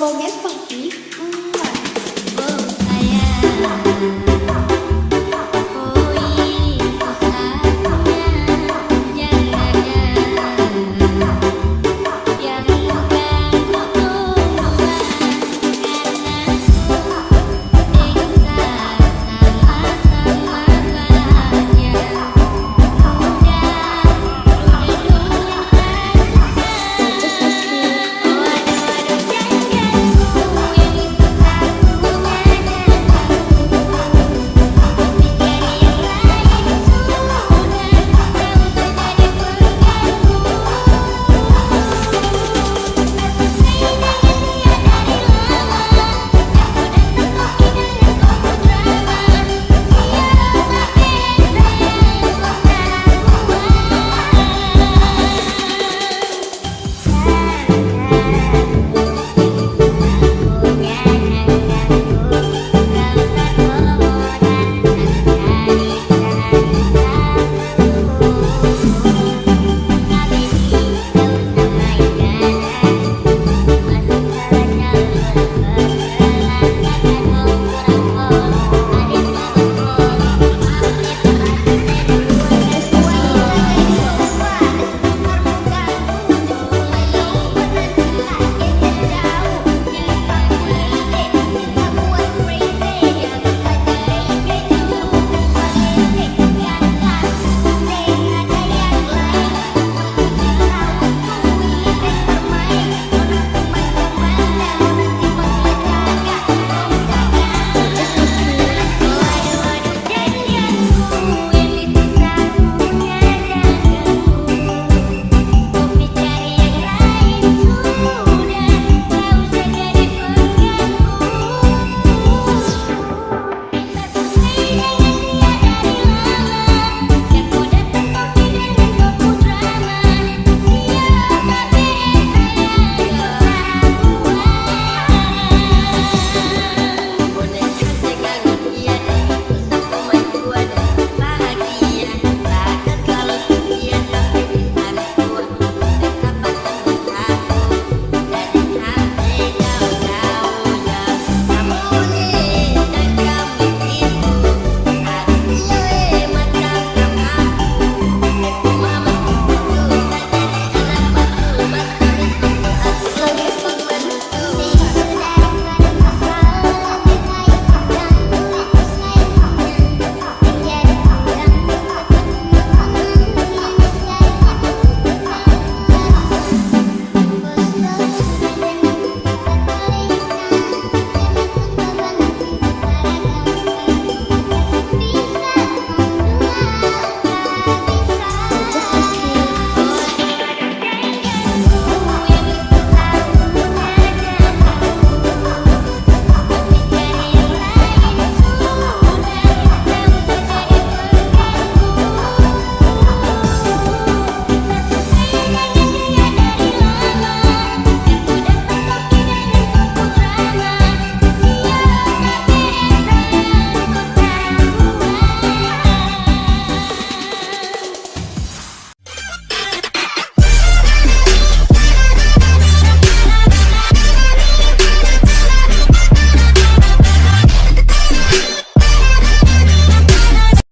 Bom é forte. Oh ừ.